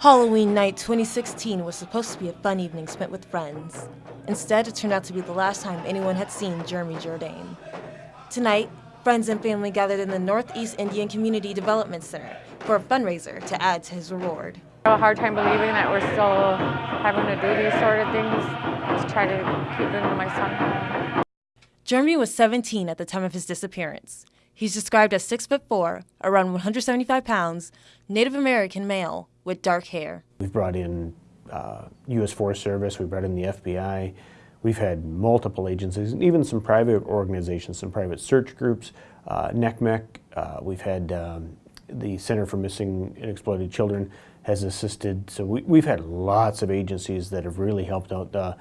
Halloween night 2016 was supposed to be a fun evening spent with friends. Instead, it turned out to be the last time anyone had seen Jeremy Jourdain. Tonight, friends and family gathered in the Northeast Indian Community Development Center for a fundraiser to add to his reward. I have a hard time believing that we're still having to do these sort of things to try to keep my son home. Jeremy was 17 at the time of his disappearance. He's described as 6 foot 4, around 175 pounds, Native American male with dark hair. We've brought in uh, U.S. Forest Service, we've brought in the FBI, we've had multiple agencies, and even some private organizations, some private search groups, uh, NCMEC, uh, we've had um, the Center for Missing and Exploited Children has assisted. So we, have had lots of agencies that have really helped out. Uh,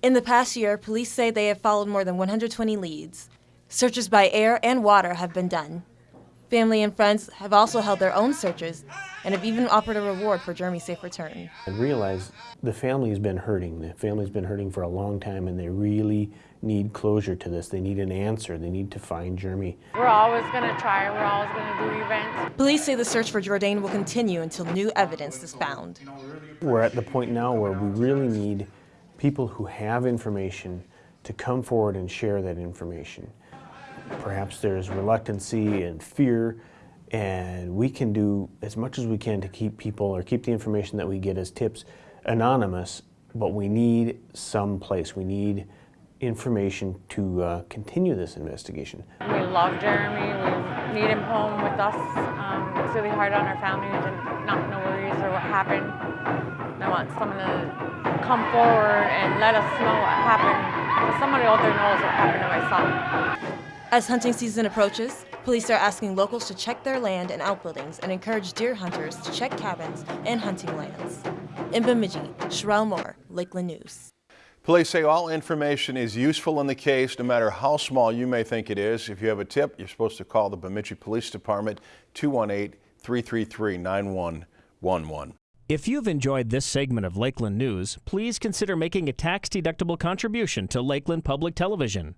in the past year, police say they have followed more than 120 leads. Searches by air and water have been done. Family and friends have also held their own searches and have even offered a reward for Jeremy's safe return. I realize the family's been hurting. The family's been hurting for a long time and they really need closure to this. They need an answer. They need to find Jeremy. We're always going to try. We're always going to do events. Police say the search for Jourdain will continue until new evidence is found. We're at the point now where we really need people who have information to come forward and share that information. Perhaps there's reluctancy and fear, and we can do as much as we can to keep people or keep the information that we get as tips anonymous, but we need some place. We need information to uh, continue this investigation. We love Jeremy. We need him home with us. Um, it's really hard on our family to not know where he is or what happened. And I want someone to come forward and let us know what happened. Because somebody out there knows what happened to my son. As hunting season approaches, police are asking locals to check their land and outbuildings and encourage deer hunters to check cabins and hunting lands. In Bemidji, Sherelle Moore, Lakeland News. Police say all information is useful in the case, no matter how small you may think it is. If you have a tip, you're supposed to call the Bemidji Police Department 218-333-9111. If you've enjoyed this segment of Lakeland News, please consider making a tax-deductible contribution to Lakeland Public Television.